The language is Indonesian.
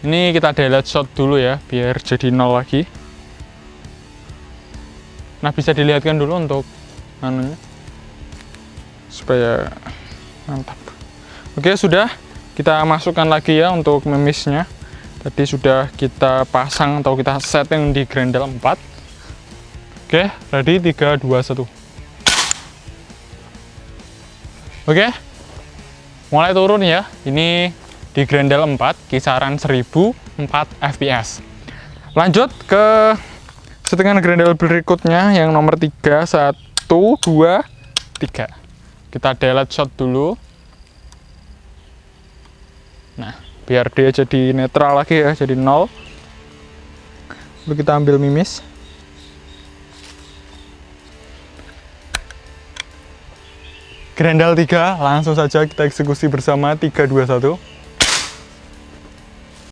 ini kita delete shot dulu ya biar jadi nol lagi. Nah bisa dilihatkan dulu untuk anunya supaya mantap. Oke sudah. Kita masukkan lagi ya untuk memisnya. Tadi sudah kita pasang atau kita setting di grendel 4 oke ready? 3 2 1 oke. Mulai turun ya. Ini di grendel 4 kisaran 1004 fps lanjut ke settingan grendel berikutnya yang nomor 3 1 2 3 kita delete shot dulu. Nah biar dia jadi netral lagi ya jadi nol. Lalu kita ambil mimis. Grendel 3 langsung saja kita eksekusi bersama 3 2 1